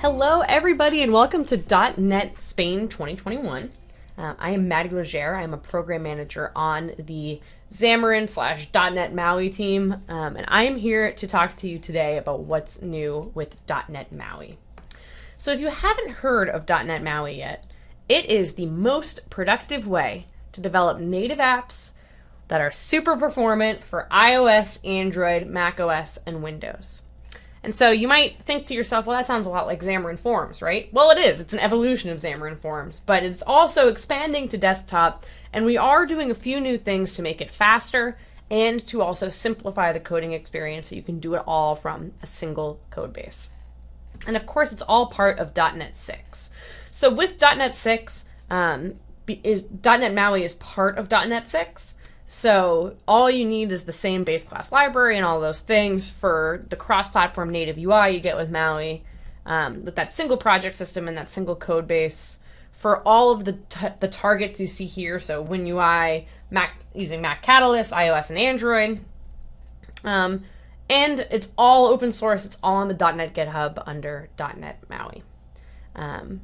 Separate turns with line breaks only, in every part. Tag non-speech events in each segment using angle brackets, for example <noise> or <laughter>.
Hello, everybody, and welcome to .NET Spain 2021. Uh, I am Maddy Leger. I am a program manager on the Xamarin slash .NET MAUI team, um, and I am here to talk to you today about what's new with .NET MAUI. So if you haven't heard of .NET MAUI yet, it is the most productive way to develop native apps that are super performant for iOS, Android, macOS, and Windows. And so you might think to yourself, well, that sounds a lot like Xamarin Forms, right? Well, it is. It's an evolution of Xamarin Forms, but it's also expanding to desktop, and we are doing a few new things to make it faster and to also simplify the coding experience so you can do it all from a single code base. And of course, it's all part of .NET 6. So with .NET 6, um, is .NET MAUI is part of .NET 6. So all you need is the same base class library and all those things for the cross-platform native UI you get with MAUI, um, with that single project system and that single code base for all of the the targets you see here. So WinUI, Mac using Mac Catalyst, iOS and Android. Um, and it's all open source. It's all on the .NET GitHub under .NET MAUI. Um,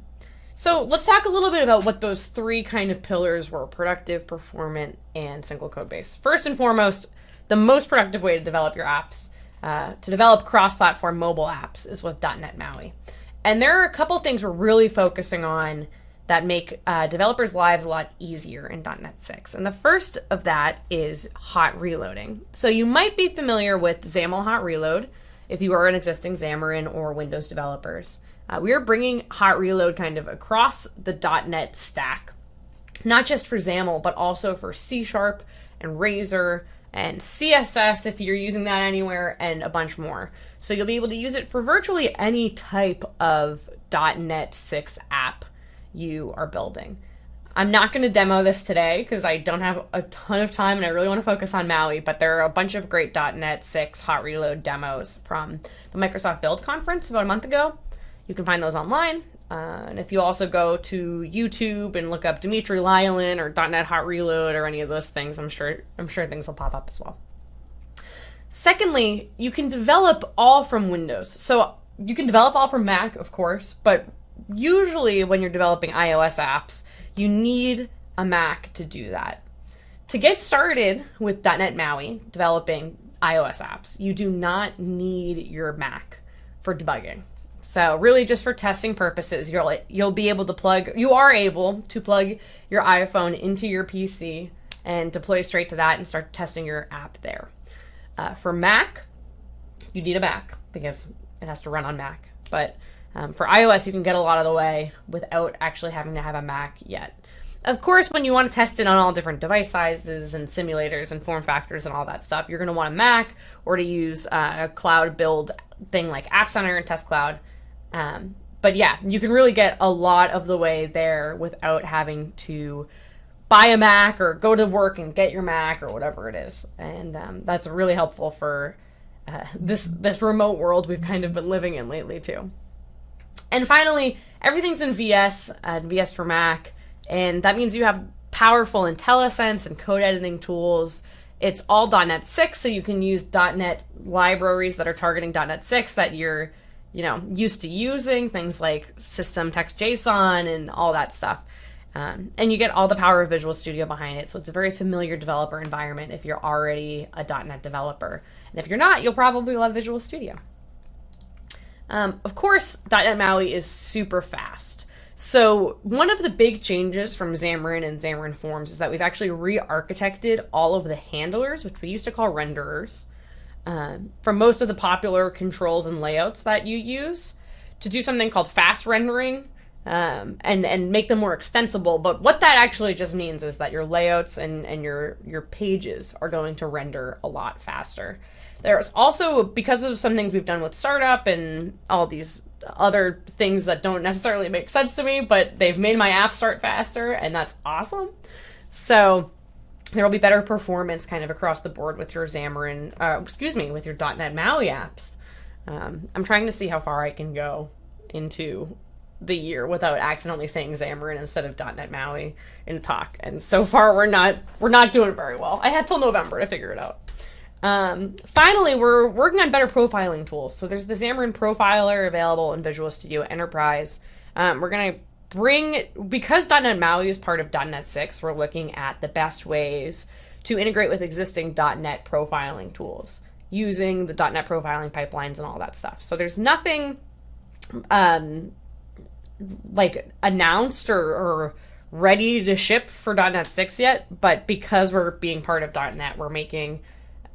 so let's talk a little bit about what those three kind of pillars were productive, performant, and single code base. First and foremost, the most productive way to develop your apps, uh, to develop cross platform mobile apps, is with .NET MAUI. And there are a couple things we're really focusing on that make uh, developers' lives a lot easier in .NET 6. And the first of that is hot reloading. So you might be familiar with XAML hot reload if you are an existing Xamarin or Windows developers. Uh, we are bringing Hot Reload kind of across the .NET stack, not just for XAML, but also for C Sharp and Razor and CSS if you're using that anywhere, and a bunch more. So you'll be able to use it for virtually any type of .NET 6 app you are building. I'm not going to demo this today because I don't have a ton of time and I really want to focus on Maui, but there are a bunch of great .NET 6 Hot Reload demos from the Microsoft Build conference about a month ago. You can find those online. Uh, and if you also go to YouTube and look up Dmitry Lyalin or .NET Hot Reload or any of those things, I'm sure I'm sure things will pop up as well. Secondly, you can develop all from Windows. So you can develop all from Mac, of course, but usually when you're developing iOS apps, you need a Mac to do that. To get started with .NET MAUI developing iOS apps, you do not need your Mac for debugging. So really just for testing purposes, you'll you'll be able to plug you are able to plug your iPhone into your PC and deploy straight to that and start testing your app there. Uh, for Mac, you need a Mac because it has to run on Mac. But um, for iOS, you can get a lot of the way without actually having to have a Mac yet. Of course, when you want to test it on all different device sizes and simulators and form factors and all that stuff, you're going to want a Mac or to use uh, a cloud build thing like App Center and Test Cloud. Um, but yeah, you can really get a lot of the way there without having to buy a Mac or go to work and get your Mac or whatever it is. And um, that's really helpful for uh, this this remote world we've kind of been living in lately too. And finally, everything's in VS, uh, VS for Mac. And that means you have powerful IntelliSense and code editing tools. It's all .NET 6, so you can use .NET libraries that are targeting .NET 6 that you're, you know, used to using, things like system text JSON and all that stuff. Um, and you get all the power of Visual Studio behind it, so it's a very familiar developer environment if you're already a .NET developer. And if you're not, you'll probably love Visual Studio. Um, of course, .NET MAUI is super fast. So one of the big changes from Xamarin and Xamarin Forms is that we've actually re-architected all of the handlers, which we used to call renderers, uh, from most of the popular controls and layouts that you use to do something called fast rendering um, and and make them more extensible. But what that actually just means is that your layouts and and your your pages are going to render a lot faster. There's also because of some things we've done with startup and all these other things that don't necessarily make sense to me, but they've made my app start faster, and that's awesome. So there will be better performance kind of across the board with your Xamarin, uh, excuse me, with your .NET MAUI apps. Um, I'm trying to see how far I can go into the year without accidentally saying Xamarin instead of .NET MAUI in a talk, and so far we're not we're not doing very well. I had till November to figure it out. Um, finally, we're working on better profiling tools. So there's the Xamarin Profiler available in Visual Studio Enterprise. Um, we're going to bring, because .NET MAUI is part of .NET 6, we're looking at the best ways to integrate with existing .NET profiling tools using the .NET profiling pipelines and all that stuff. So there's nothing um, like announced or, or ready to ship for .NET 6 yet, but because we're being part of .NET, we're making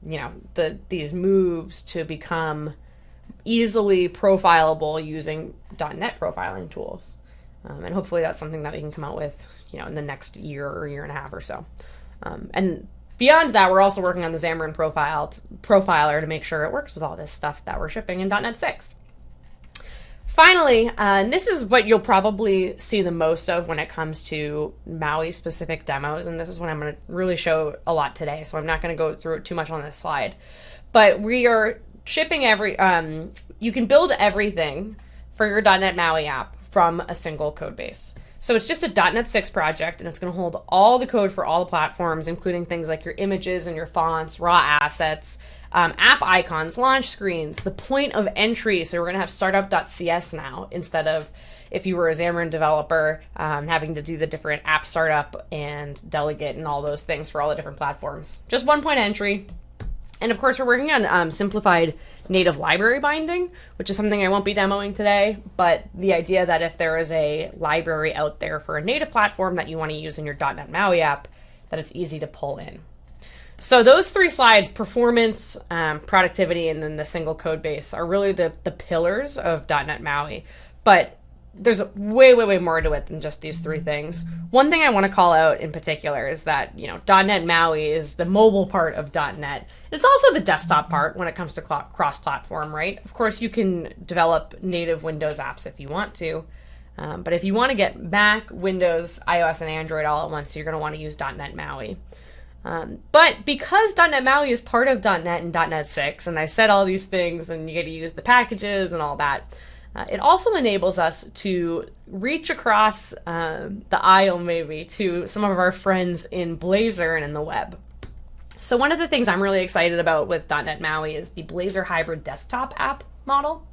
you know the these moves to become easily profilable using .NET profiling tools, um, and hopefully that's something that we can come out with you know in the next year or year and a half or so. Um, and beyond that, we're also working on the Xamarin profile profiler to make sure it works with all this stuff that we're shipping in .NET 6. Finally, uh, and this is what you'll probably see the most of when it comes to Maui specific demos, and this is what I'm going to really show a lot today, so I'm not going to go through it too much on this slide. But we are shipping every, um, you can build everything for your .NET Maui app from a single code base. So it's just a .NET 6 project, and it's going to hold all the code for all the platforms, including things like your images and your fonts, raw assets, um, app icons, launch screens, the point of entry. So we're going to have startup.cs now instead of if you were a Xamarin developer, um, having to do the different app startup and delegate and all those things for all the different platforms. Just one point entry, and of course, we're working on um, simplified native library binding, which is something I won't be demoing today. But the idea that if there is a library out there for a native platform that you want to use in your .NET MAUI app, that it's easy to pull in. So those three slides, performance, um, productivity, and then the single code base, are really the, the pillars of .NET MAUI. But there's way, way, way more to it than just these three things. One thing I want to call out in particular is that, you know, .NET MAUI is the mobile part of .NET. It's also the desktop part when it comes to cross-platform, right? Of course, you can develop native Windows apps if you want to. Um, but if you want to get Mac, Windows, iOS, and Android all at once, you're going to want to use .NET MAUI. Um, but because .NET MAUI is part of .NET and .NET 6, and I said all these things, and you get to use the packages and all that, uh, it also enables us to reach across um, the aisle, maybe, to some of our friends in Blazor and in the web. So one of the things I'm really excited about with .NET MAUI is the Blazor Hybrid Desktop app model.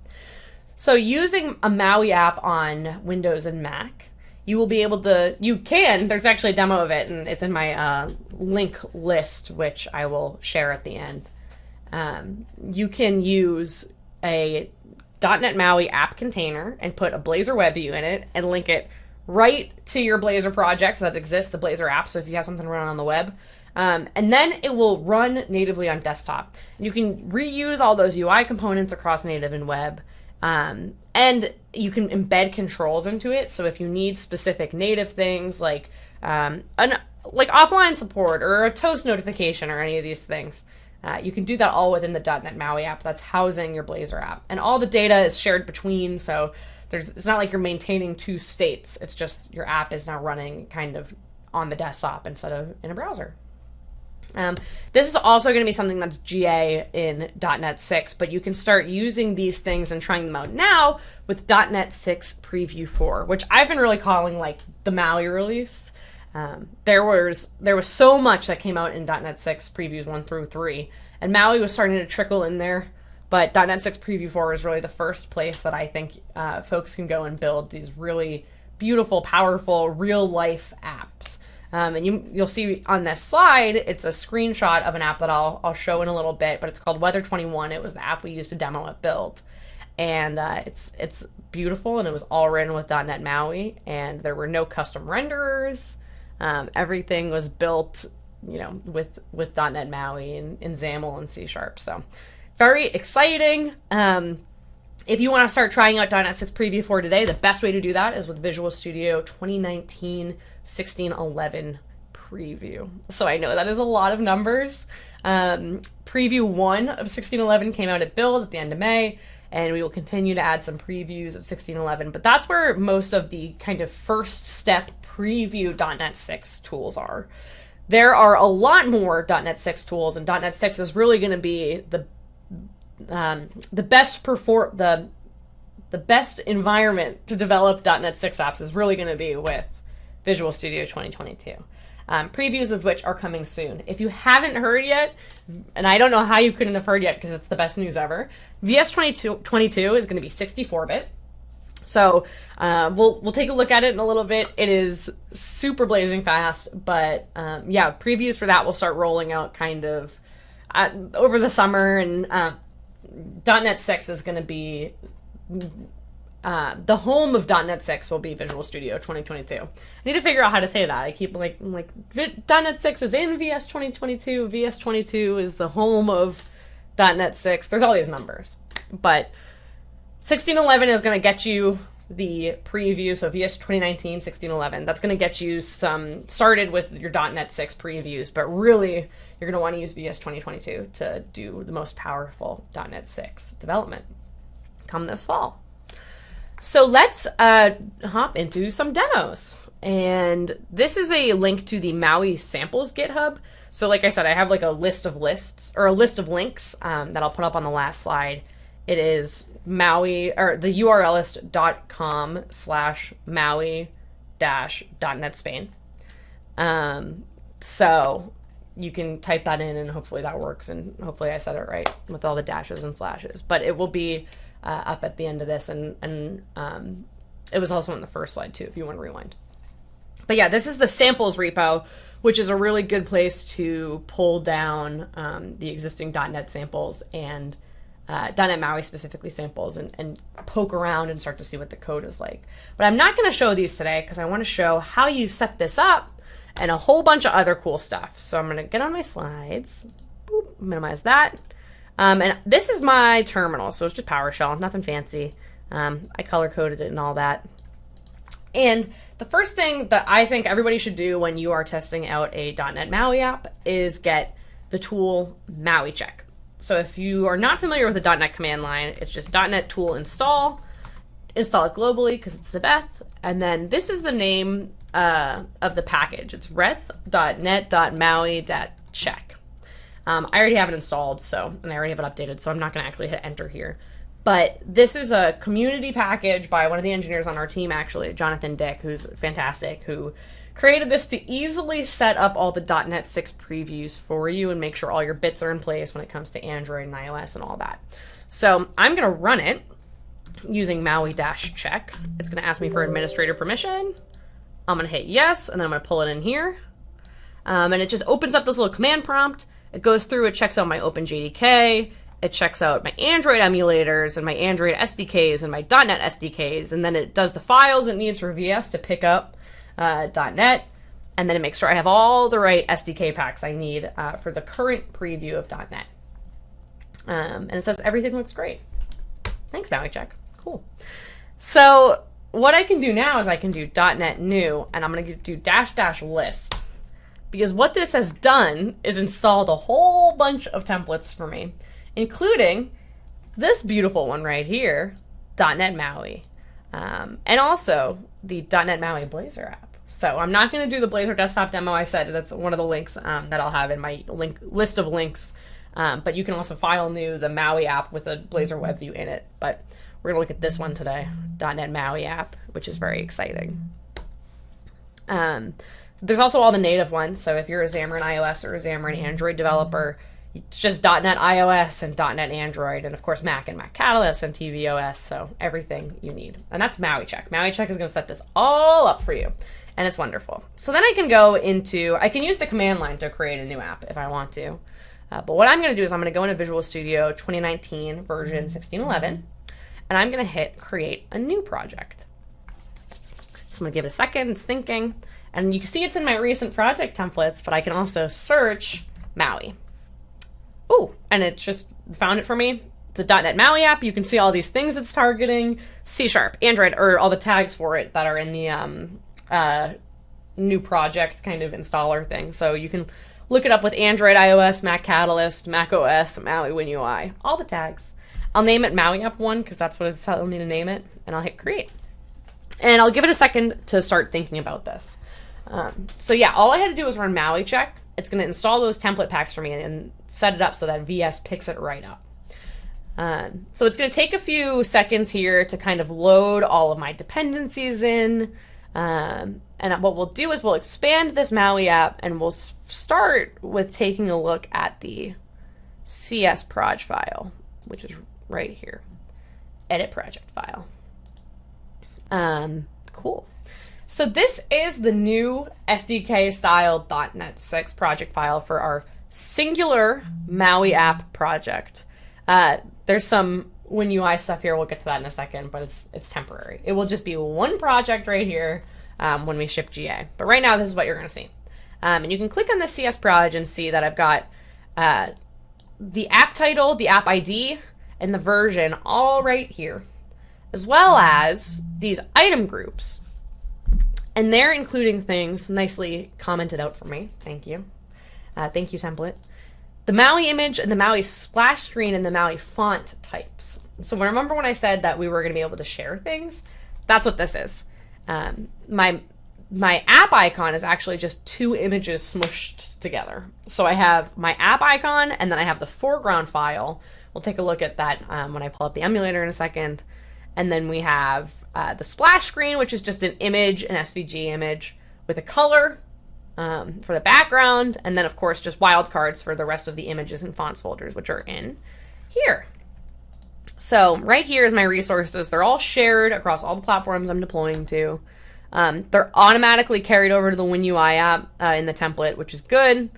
So using a MAUI app on Windows and Mac, you will be able to, you can, there's actually a demo of it, and it's in my uh, link list, which I will share at the end. Um, you can use a .NET MAUI app container and put a Blazor web view in it and link it right to your Blazor project that exists, a Blazor app. So if you have something running on the web, um, and then it will run natively on desktop. You can reuse all those UI components across native and web. Um, and you can embed controls into it. So if you need specific native things like um, an like offline support or a toast notification or any of these things, uh, you can do that all within the .NET MAUI app that's housing your Blazor app, and all the data is shared between. So there's it's not like you're maintaining two states. It's just your app is now running kind of on the desktop instead of in a browser. Um, this is also going to be something that's GA in .NET 6, but you can start using these things and trying them out now with .NET 6 Preview 4, which I've been really calling like the MAUI release. Um, there was there was so much that came out in .NET 6 previews 1 through 3, and Maui was starting to trickle in there. But .NET 6 Preview 4 is really the first place that I think uh, folks can go and build these really beautiful, powerful, real life apps. Um, and you you'll see on this slide, it's a screenshot of an app that I'll I'll show in a little bit, but it's called Weather 21. It was the app we used to demo at Build, and uh, it's it's beautiful, and it was all written with .NET MAUI, and there were no custom renderers. Um, everything was built, you know, with with .NET MAUI and, and XAML and C Sharp. So very exciting. Um, if you want to start trying out .NET 6 Preview 4 today, the best way to do that is with Visual Studio 2019 1611 Preview. So I know that is a lot of numbers. Um, preview 1 of 1611 came out at Build at the end of May, and we will continue to add some previews of 1611. But that's where most of the kind of first step preview .NET 6 tools are. There are a lot more .NET 6 tools, and .NET 6 is really going to be the um, the best perform the the best environment to develop .NET 6 apps is really going to be with Visual Studio 2022. um, previews of which are coming soon. If you haven't heard yet, and I don't know how you couldn't have heard yet because it's the best news ever, VS 22 is going to be 64 bit. So uh, we'll we'll take a look at it in a little bit. It is super blazing fast, but um, yeah, previews for that will start rolling out kind of uh, over the summer, and uh, .NET 6 is going to be uh, the home of .NET 6 will be Visual Studio 2022. I need to figure out how to say that. I keep like like .NET 6 is in VS 2022. VS 22 is the home of .NET 6. There's all these numbers, but 1611 is going to get you the preview. So VS 2019 1611. That's going to get you some started with your .NET 6 previews, but really you're going to want to use VS 2022 to do the most powerful .NET 6 development come this fall. So let's uh, hop into some demos. And this is a link to the Maui samples GitHub. So like I said, I have like a list of lists or a list of links um, that I'll put up on the last slide. It is Maui or the URL is com slash Maui dash dot .NET Spain. Um, so you can type that in and hopefully that works and hopefully I said it right with all the dashes and slashes. But it will be uh, up at the end of this, and and um, it was also on the first slide too, if you want to rewind. But yeah, this is the samples repo, which is a really good place to pull down um, the existing dot .NET samples and uh, .NET MAUI specifically samples and, and poke around and start to see what the code is like. But I'm not going to show these today because I want to show how you set this up and a whole bunch of other cool stuff. So I'm going to get on my slides, Boop, minimize that, um, and this is my terminal, so it's just PowerShell, nothing fancy. Um, I color coded it and all that. And the first thing that I think everybody should do when you are testing out a .NET MAUI app is get the tool MAUI check. So if you are not familiar with the .NET command line, it's just .NET tool install, install it globally because it's the best, and then this is the name uh, of the package. It's redth.net.maui.check. Um, I already have it installed, so and I already have it updated, so I'm not going to actually hit enter here. But this is a community package by one of the engineers on our team, actually, Jonathan Dick, who's fantastic, who created this to easily set up all the .NET 6 previews for you and make sure all your bits are in place when it comes to Android and iOS and all that. So I'm going to run it using Maui-check. It's going to ask me for administrator permission. I'm going to hit yes, and then I'm going to pull it in here. Um, and it just opens up this little command prompt. It goes through, it checks out my OpenJDK, it checks out my Android emulators and my Android SDKs and my .NET SDKs, and then it does the files it needs for VS to pick up uh, .NET, and then it makes sure I have all the right SDK packs I need uh, for the current preview of .NET. Um, and it says everything looks great. Thanks, Maui Check. Cool. So what I can do now is I can do .NET new, and I'm going to do dash dash list because what this has done is installed a whole bunch of templates for me, including this beautiful one right here, .NET MAUI, um, and also the .NET MAUI Blazor app. So I'm not going to do the Blazor desktop demo. I said that's one of the links um, that I'll have in my link list of links. Um, but you can also file new the MAUI app with a Blazor web view in it. But we're going to look at this one today, .NET MAUI app, which is very exciting. Um, there's also all the native ones. So if you're a Xamarin iOS or a Xamarin Android developer, it's just .NET iOS and .NET Android, and of course Mac and Mac Catalyst and tvOS. So everything you need, and that's Maui Check. Maui Check is going to set this all up for you, and it's wonderful. So then I can go into, I can use the command line to create a new app if I want to. Uh, but what I'm going to do is I'm going to go into Visual Studio 2019 version 1611, and I'm going to hit create a new project. So I'm going to give it a second. It's thinking. And you can see it's in my recent project templates, but I can also search Maui. Oh, and it just found it for me. It's a .NET MAUI app. You can see all these things it's targeting. C Sharp, Android, or all the tags for it that are in the um, uh, new project kind of installer thing. So you can look it up with Android, iOS, Mac Catalyst, Mac OS, Maui WinUI, all the tags. I'll name it Maui App 1 because that's what it's telling me to name it, and I'll hit create. And I'll give it a second to start thinking about this. Um, so yeah, all I had to do was run Maui check. It's going to install those template packs for me and set it up so that VS picks it right up. Um, so it's going to take a few seconds here to kind of load all of my dependencies in. Um, and what we'll do is we'll expand this Maui app and we'll start with taking a look at the CS proj file, which is right here. Edit project file. Um, cool. So this is the new SDK style .NET 6 project file for our singular Maui app project. Uh, there's some WinUI stuff here. We'll get to that in a second, but it's it's temporary. It will just be one project right here um, when we ship GA. But right now, this is what you're going to see. Um, and you can click on the CS Proj and see that I've got uh, the app title, the app ID, and the version all right here, as well as these item groups. And they're including things nicely commented out for me. Thank you. Uh, thank you, template. The Maui image and the Maui splash screen and the Maui font types. So remember when I said that we were going to be able to share things? That's what this is. Um, my my app icon is actually just two images smushed together. So I have my app icon and then I have the foreground file. We'll take a look at that um, when I pull up the emulator in a second. And then we have uh, the splash screen, which is just an image, an SVG image with a color um, for the background. And then, of course, just wildcards for the rest of the images and fonts folders, which are in here. So right here is my resources. They're all shared across all the platforms I'm deploying to. Um, they're automatically carried over to the WinUI app uh, in the template, which is good.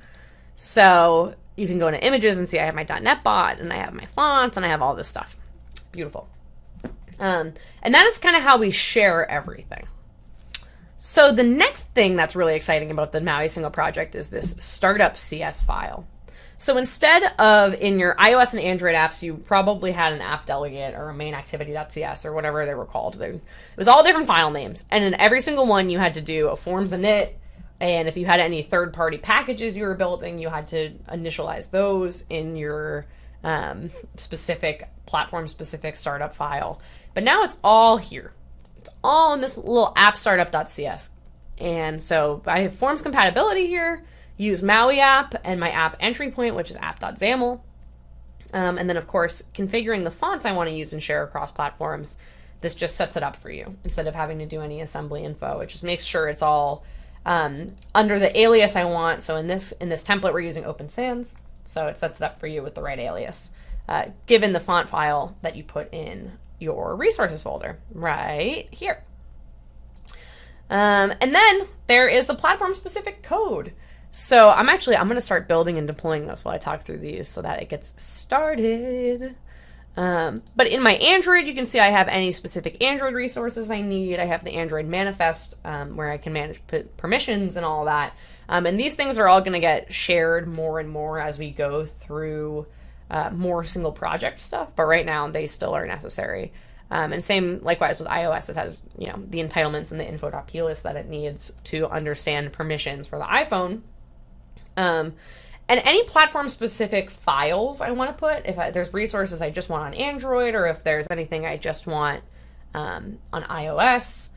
So you can go into images and see I have my .NET bot and I have my fonts and I have all this stuff. Beautiful. Um, and that is kind of how we share everything. So the next thing that's really exciting about the Maui single project is this startup CS file. So instead of in your iOS and Android apps, you probably had an app delegate or a main activity.cs or whatever they were called. They, it was all different file names. And in every single one, you had to do a forms init. And if you had any third party packages you were building, you had to initialize those in your um, specific platform specific startup file. But now it's all here. It's all in this little app startup.cs. And so I have forms compatibility here use Maui app and my app entry point, which is app.xaml. Um, and then, of course, configuring the fonts I want to use and share across platforms. This just sets it up for you instead of having to do any assembly info. It just makes sure it's all um, under the alias I want. So in this in this template, we're using Open Sans, so it sets it up for you with the right alias, uh, given the font file that you put in your resources folder right here. Um, and then there is the platform specific code. So I'm actually, I'm going to start building and deploying this while I talk through these so that it gets started. Um, but in my Android, you can see I have any specific Android resources I need. I have the Android manifest um, where I can manage permissions and all that. Um, and these things are all going to get shared more and more as we go through uh, more single project stuff. But right now, they still are necessary. Um, and same likewise with iOS, it has you know the entitlements and the info.plist that it needs to understand permissions for the iPhone um, and any platform specific files I want to put, if I, there's resources I just want on Android or if there's anything I just want um, on iOS,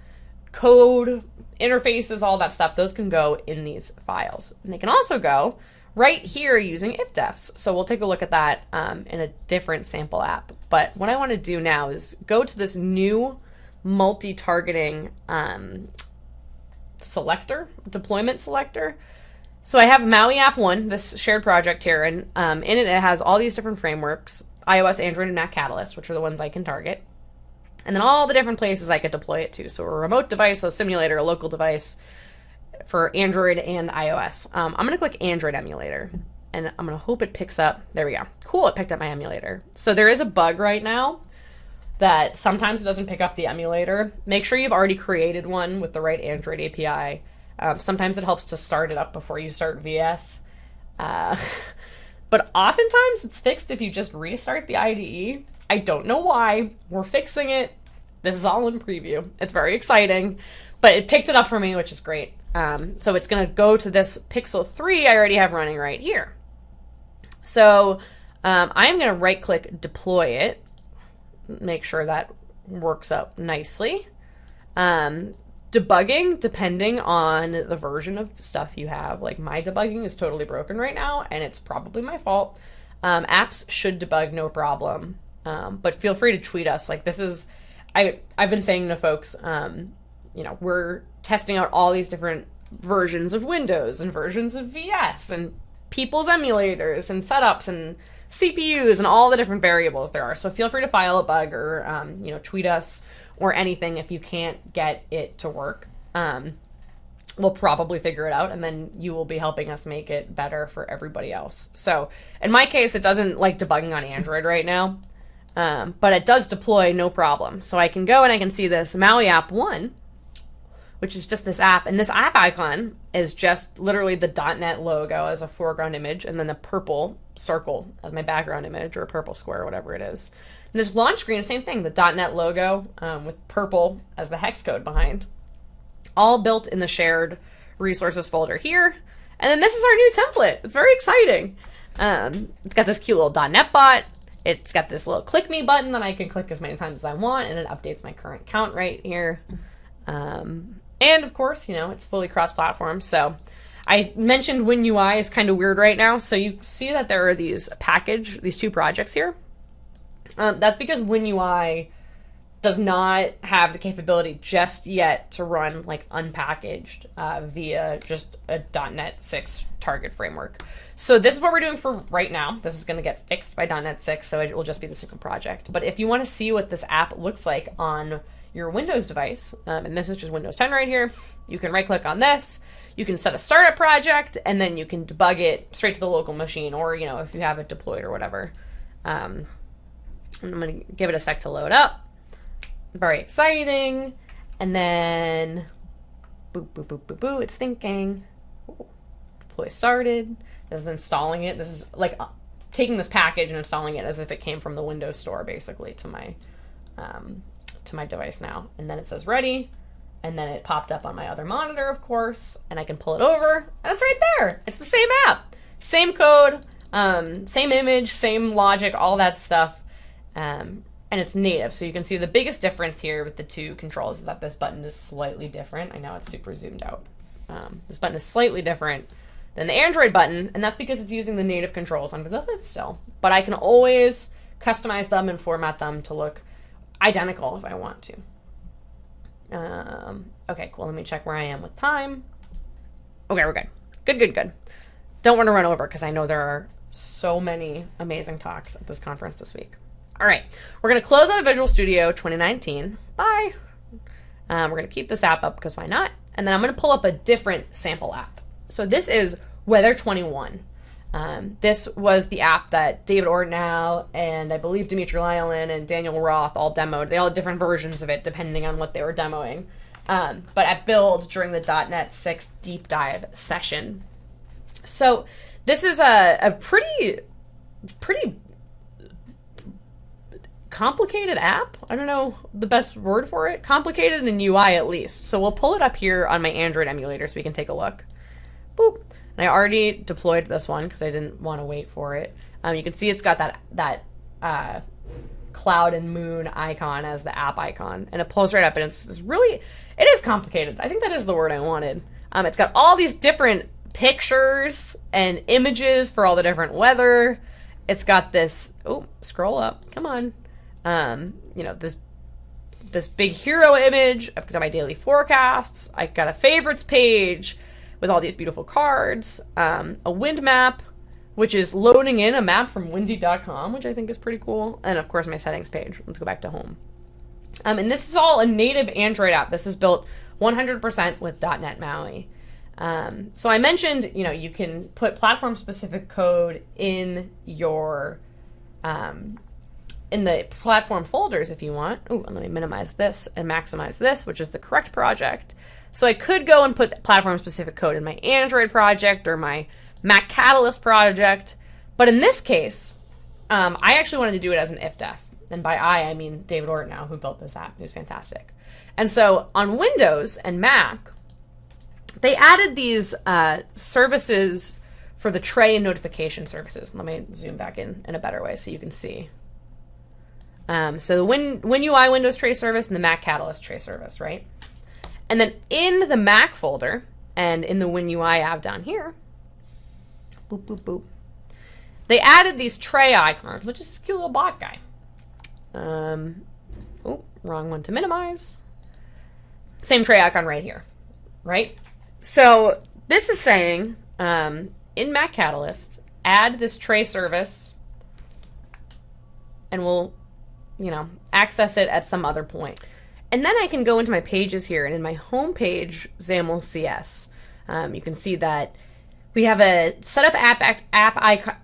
code, interfaces, all that stuff, those can go in these files. And they can also go right here using ifdefs. So we'll take a look at that um, in a different sample app. But what I want to do now is go to this new multi-targeting um, selector, deployment selector. So I have Maui App 1, this shared project here, and um, in it it has all these different frameworks, iOS, Android, and Mac Catalyst, which are the ones I can target. And then all the different places I could deploy it to. So a remote device, a simulator, a local device for Android and iOS. Um, I'm going to click Android emulator, and I'm going to hope it picks up. There we go. Cool, it picked up my emulator. So there is a bug right now that sometimes it doesn't pick up the emulator. Make sure you've already created one with the right Android API um, sometimes it helps to start it up before you start VS. Uh, <laughs> but oftentimes it's fixed if you just restart the IDE. I don't know why. We're fixing it. This is all in preview. It's very exciting, but it picked it up for me, which is great. Um, so it's going to go to this Pixel 3 I already have running right here. So um, I'm going to right click deploy it, make sure that works out nicely. Um, debugging depending on the version of stuff you have like my debugging is totally broken right now and it's probably my fault um, apps should debug no problem um, but feel free to tweet us like this is i i've been saying to folks um, you know, we're testing out all these different versions of Windows and versions of VS and people's emulators and setups and CPUs and all the different variables there are. So feel free to file a bug or um, you know tweet us or anything if you can't get it to work. Um, we'll probably figure it out and then you will be helping us make it better for everybody else. So in my case, it doesn't like debugging on Android right now, um, but it does deploy no problem. So I can go and I can see this Maui app one which is just this app. And this app icon is just literally the .NET logo as a foreground image, and then the purple circle as my background image, or a purple square, whatever it is. And this launch screen, same thing, the .NET logo um, with purple as the hex code behind. All built in the shared resources folder here. And then this is our new template. It's very exciting. Um, it's got this cute little .NET bot. It's got this little click me button that I can click as many times as I want, and it updates my current count right here. Um, and of course, you know, it's fully cross platform. So I mentioned WinUI is kind of weird right now. So you see that there are these package, these two projects here. Um, that's because WinUI does not have the capability just yet to run like unpackaged uh, via just a .NET 6 target framework. So this is what we're doing for right now. This is going to get fixed by .NET 6, so it will just be the single project. But if you want to see what this app looks like on your Windows device, um, and this is just Windows 10 right here, you can right click on this. You can set a startup project, and then you can debug it straight to the local machine, or you know if you have it deployed or whatever. Um, I'm gonna give it a sec to load up. Very exciting, and then boop boop boop boop boop. It's thinking. Deploy started. This is installing it. This is like uh, taking this package and installing it as if it came from the Windows Store, basically, to my um, to my device now. And then it says ready. And then it popped up on my other monitor, of course, and I can pull it over, and it's right there. It's the same app, same code, um, same image, same logic, all that stuff. Um, and it's native. So you can see the biggest difference here with the two controls is that this button is slightly different. I know it's super zoomed out. Um, this button is slightly different than the Android button, and that's because it's using the native controls under the hood still. But I can always customize them and format them to look identical if I want to. Um, okay, cool. Let me check where I am with time. Okay, we're good. Good, good, good. Don't want to run over because I know there are so many amazing talks at this conference this week. All right, we're going to close out of Visual Studio 2019. Bye. Um, we're going to keep this app up because why not? And then I'm going to pull up a different sample app. So this is Weather 21. Um, this was the app that David Ortinau and I believe Dmitry Lyalin and Daniel Roth all demoed. They all had different versions of it depending on what they were demoing. Um, but at Build during the .NET 6 deep dive session. So this is a, a pretty, pretty complicated app. I don't know the best word for it. Complicated in UI at least. So we'll pull it up here on my Android emulator so we can take a look. Boop. And I already deployed this one because I didn't want to wait for it. Um, you can see it's got that that uh, cloud and moon icon as the app icon, and it pulls right up, and it's, it's really it is complicated. I think that is the word I wanted. Um, it's got all these different pictures and images for all the different weather. It's got this. Oh, scroll up. Come on. Um, you know this this big hero image. I've got my daily forecasts. I got a favorites page with all these beautiful cards, um, a wind map, which is loading in a map from windy.com, which I think is pretty cool, and of course my settings page. Let's go back to home. Um, and this is all a native Android app. This is built 100% with .NET MAUI. Um, so I mentioned, you know, you can put platform-specific code in your um, in the platform folders if you want. Oh, let me minimize this and maximize this, which is the correct project. So I could go and put platform specific code in my Android project or my Mac Catalyst project. But in this case, um, I actually wanted to do it as an if-def. And by I, I mean David Ortinau, who built this app. He's fantastic. And so on Windows and Mac, they added these uh, services for the tray and notification services. Let me zoom back in in a better way so you can see. Um, so the Win, WinUI Windows tray service and the Mac Catalyst tray service, right? And then in the Mac folder and in the WinUI app down here, boop, boop, boop, they added these tray icons, which is this cute little bot guy. Um, oh, wrong one to minimize. Same tray icon right here, right? So this is saying um, in Mac Catalyst, add this tray service and we'll, you know, access it at some other point. And then I can go into my pages here and in my home page, XAML CS, um, you can see that we have a setup app app icon,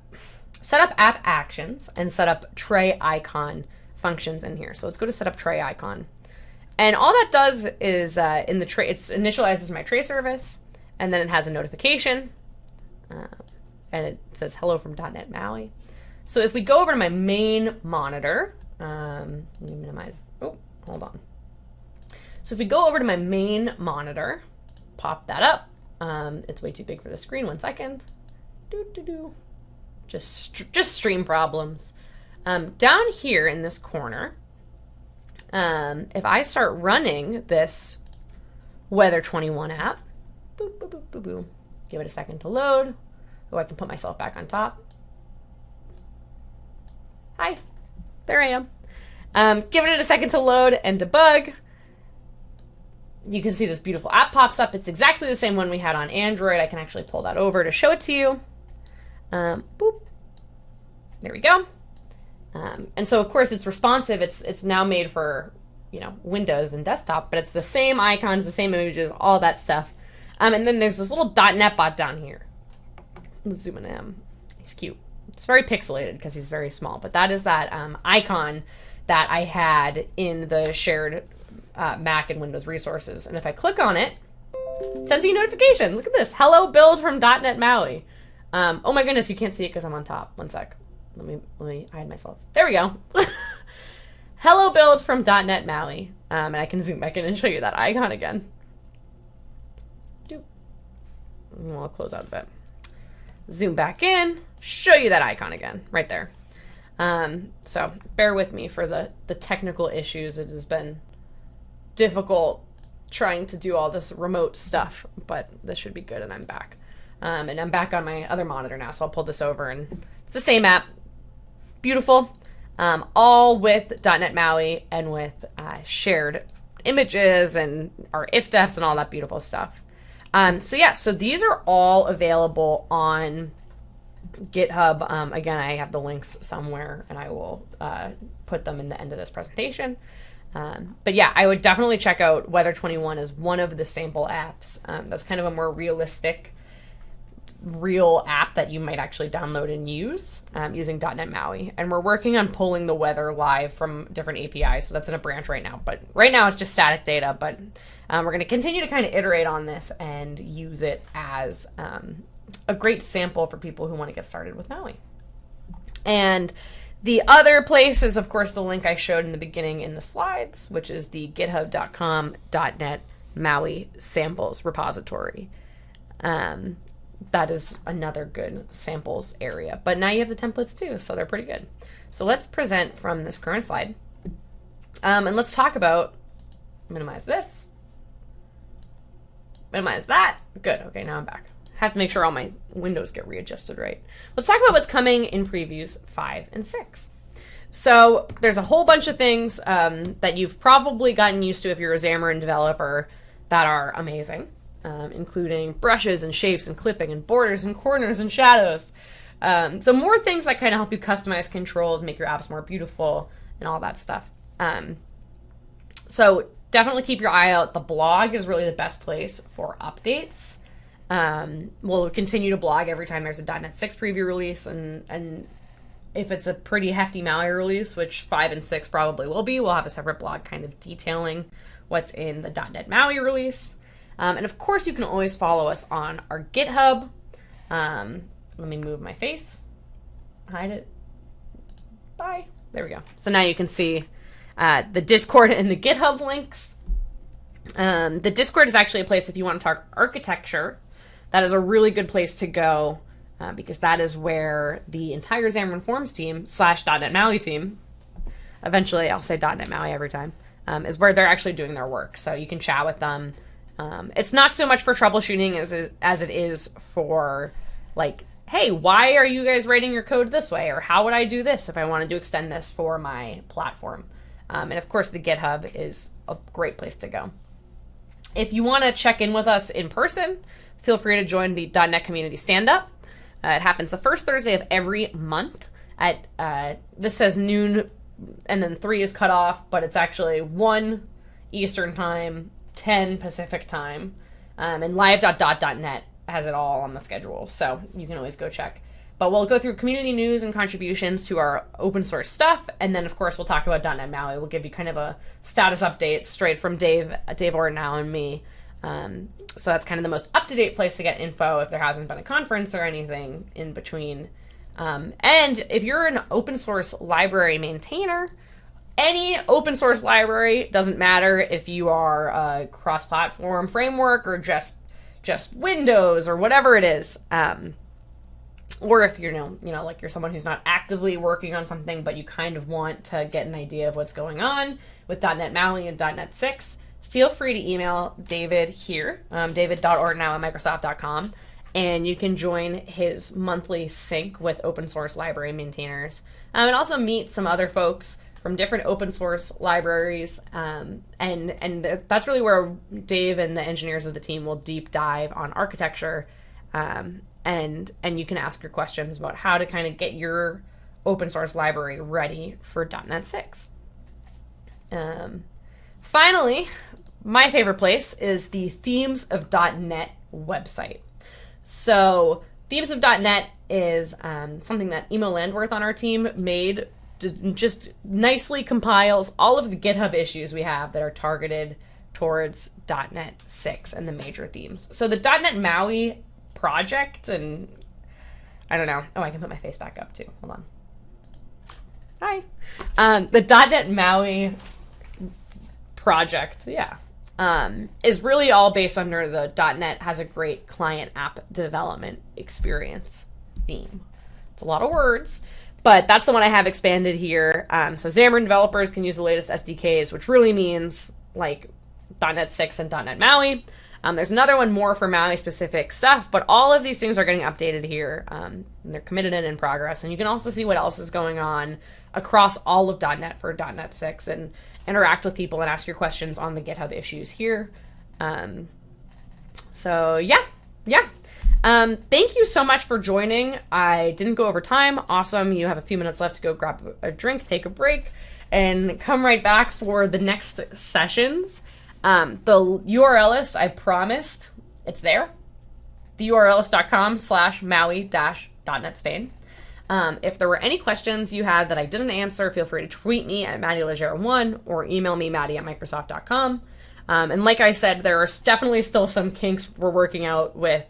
set up app actions and set up tray icon functions in here. So let's go to set up tray icon. And all that does is uh, in the tray, it initializes my tray service, and then it has a notification, uh, and it says hello from .NET MAUI. So if we go over to my main monitor, um, minimize, oh, hold on. So if we go over to my main monitor, pop that up. Um, it's way too big for the screen, one second. Doo, doo, doo. Just, just stream problems. Um, down here in this corner, um, if I start running this Weather 21 app, boop, boop, boop, give it a second to load. Oh, I can put myself back on top. Hi, there I am. Um, it a second to load and debug. You can see this beautiful app pops up. It's exactly the same one we had on Android. I can actually pull that over to show it to you. Um, boop. There we go. Um, and so, of course, it's responsive. It's it's now made for you know Windows and desktop, but it's the same icons, the same images, all that stuff. Um, and then there's this little .NET bot down here. Let's zoom in him. He's cute. It's very pixelated because he's very small, but that is that um, icon that I had in the shared uh, Mac and Windows resources. And if I click on it, it sends me a notification. Look at this. Hello build from .NET MAUI. Um, oh my goodness, you can't see it because I'm on top. One sec. Let me let me hide myself. There we go. <laughs> Hello build from .NET MAUI. Um, and I can zoom back in and show you that icon again. I'll close out a bit. Zoom back in, show you that icon again, right there. Um, so bear with me for the, the technical issues. It has been difficult trying to do all this remote stuff, but this should be good and I'm back. Um, and I'm back on my other monitor now, so I'll pull this over and it's the same app, beautiful, um, all with .NET MAUI and with uh, shared images and our ifdefs and all that beautiful stuff. Um, so yeah, so these are all available on GitHub. Um, again, I have the links somewhere, and I will uh, put them in the end of this presentation. Um, but yeah, I would definitely check out Weather 21 as one of the sample apps. Um, that's kind of a more realistic real app that you might actually download and use um, using .NET MAUI. And we're working on pulling the weather live from different APIs, so that's in a branch right now. But right now it's just static data, but um, we're going to continue to kind of iterate on this and use it as um, a great sample for people who want to get started with MAUI. And the other place is, of course, the link I showed in the beginning in the slides, which is the github.com.net MAUI samples repository. Um, that is another good samples area. But now you have the templates too, so they're pretty good. So let's present from this current slide. Um, and let's talk about, minimize this, minimize that. Good, okay, now I'm back. Have to make sure all my windows get readjusted right. Let's talk about what's coming in previews five and six. So there's a whole bunch of things um, that you've probably gotten used to if you're a Xamarin developer that are amazing um, including brushes and shapes and clipping and borders and corners and shadows. Um, so more things that kind of help you customize controls, make your apps more beautiful, and all that stuff. Um, so definitely keep your eye out. The blog is really the best place for updates. Um, we'll continue to blog every time there's a .NET 6 preview release, and and if it's a pretty hefty MAUI release, which five and six probably will be, we'll have a separate blog kind of detailing what's in the .NET MAUI release. Um, and of course, you can always follow us on our GitHub. Um, let me move my face, hide it. Bye. There we go. So now you can see uh, the Discord and the GitHub links. Um, the Discord is actually a place if you want to talk architecture. That is a really good place to go uh, because that is where the entire Xamarin Forms team slash .NET MAUI team, eventually I'll say .NET MAUI every time, um, is where they're actually doing their work. So you can chat with them. Um, it's not so much for troubleshooting as as it is for like, hey, why are you guys writing your code this way, or how would I do this if I wanted to extend this for my platform? Um, and of course, the GitHub is a great place to go. If you want to check in with us in person, feel free to join the .NET Community Stand Up. Uh, it happens the first Thursday of every month at uh, this says noon, and then three is cut off, but it's actually one Eastern time, ten Pacific time, um, and live.dot.net has it all on the schedule, so you can always go check. But we'll go through community news and contributions to our open source stuff, and then of course we'll talk about .NET MAUI. We'll give you kind of a status update straight from Dave, Dave Ortinau and me. Um, so that's kind of the most up to date place to get info if there hasn't been a conference or anything in between. Um, and if you're an open source library maintainer, any open source library doesn't matter if you are a cross platform framework or just just Windows or whatever it is. Um, or if you're you know, you know like you're someone who's not actively working on something but you kind of want to get an idea of what's going on with .NET MAUI and .NET 6, feel free to email David here, um, at microsoft.com, and you can join his monthly sync with open source library maintainers um, and also meet some other folks from different open source libraries um, and and that's really where dave and the engineers of the team will deep dive on architecture um, and and you can ask your questions about how to kind of get your open source library ready for .NET 6. Um, finally, my favorite place is the Themes of .NET website. So Themes of .NET is um, something that Immo Landwerth on our team made to just nicely compiles all of the GitHub issues we have that are targeted towards .NET 6 and the major themes. So the .NET MAUI project and I don't know. Oh, I can put my face back up too. Hold on. Hi. Um, the .NET MAUI project, yeah, um, is really all based under the .NET has a great client app development experience theme. It's a lot of words, but that's the one I have expanded here. Um, so Xamarin developers can use the latest SDKs, which really means like .NET 6 and .NET MAUI. Um, there's another one more for Maui specific stuff, but all of these things are getting updated here. Um, they're committed and in progress. And you can also see what else is going on across all of .NET for .NET 6 and interact with people and ask your questions on the GitHub issues here. Um, so yeah, yeah. Um, thank you so much for joining. I didn't go over time. Awesome. You have a few minutes left to go grab a drink, take a break, and come right back for the next sessions. Um, the URL list I promised, it's there. The URList.com slash Maui dash dot .NET Spain. Um, if there were any questions you had that I didn't answer, feel free to tweet me at Maddy Leger1 or email me Maddy at Microsoft.com. Um, and like I said, there are definitely still some kinks we're working out with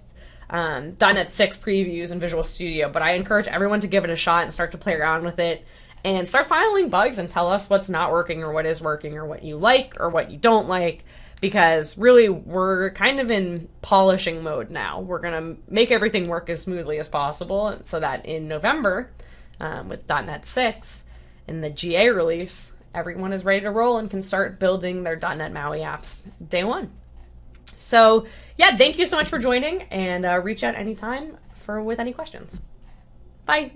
um, .NET 6 previews and Visual Studio, but I encourage everyone to give it a shot and start to play around with it and start filing bugs and tell us what's not working or what is working or what you like or what you don't like because really we're kind of in polishing mode now. We're going to make everything work as smoothly as possible so that in November um, with .NET 6 in the GA release, everyone is ready to roll and can start building their .NET MAUI apps day one. So yeah, thank you so much for joining and uh, reach out anytime for with any questions. Bye.